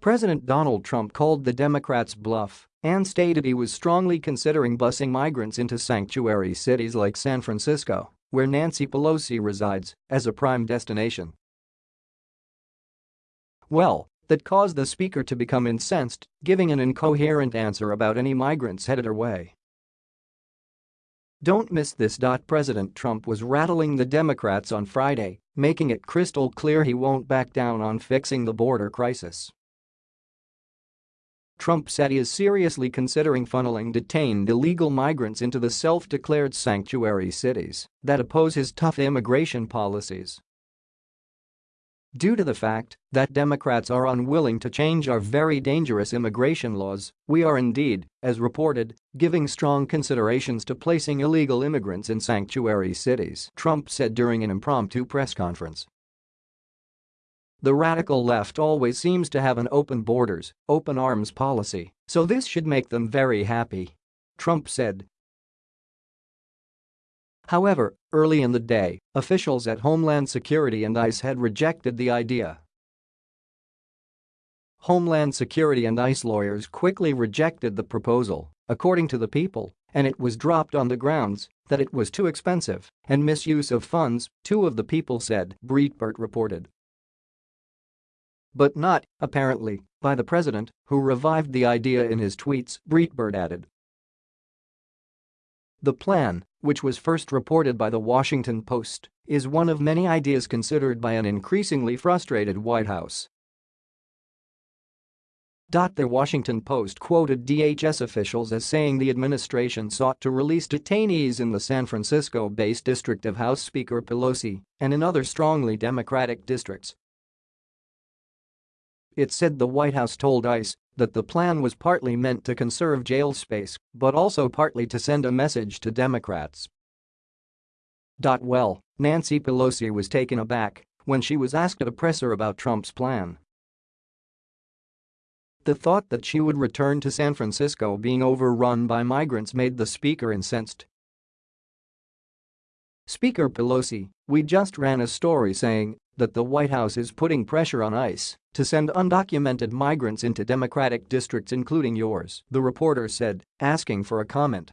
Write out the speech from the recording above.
President Donald Trump called the Democrats' bluff and stated he was strongly considering busing migrants into sanctuary cities like San Francisco, where Nancy Pelosi resides, as a prime destination. Well, that caused the speaker to become incensed, giving an incoherent answer about any migrants headed her way. Don't miss this. President Trump was rattling the Democrats on Friday, making it crystal clear he won't back down on fixing the border crisis. Trump said he is seriously considering funneling detained illegal migrants into the self-declared sanctuary cities that oppose his tough immigration policies. Due to the fact that Democrats are unwilling to change our very dangerous immigration laws, we are indeed, as reported, giving strong considerations to placing illegal immigrants in sanctuary cities, Trump said during an impromptu press conference. The radical left always seems to have an open borders, open arms policy, so this should make them very happy. Trump said. However, early in the day, officials at Homeland Security and ICE had rejected the idea. Homeland Security and ICE lawyers quickly rejected the proposal, according to the people, and it was dropped on the grounds that it was too expensive and misuse of funds, two of the people said, Breitbart reported. But not, apparently, by the president, who revived the idea in his tweets, Breitbart added. The plan, which was first reported by The Washington Post, is one of many ideas considered by an increasingly frustrated White House. The Washington Post quoted DHS officials as saying the administration sought to release detainees in the San Francisco-based district of House Speaker Pelosi and in other strongly Democratic districts it said the White House told ICE that the plan was partly meant to conserve jail space but also partly to send a message to Democrats. Well, Nancy Pelosi was taken aback when she was asked at a presser about Trump's plan. The thought that she would return to San Francisco being overrun by migrants made the speaker incensed. Speaker Pelosi, we just ran a story saying that the White House is putting pressure on ICE to send undocumented migrants into Democratic districts including yours, the reporter said, asking for a comment.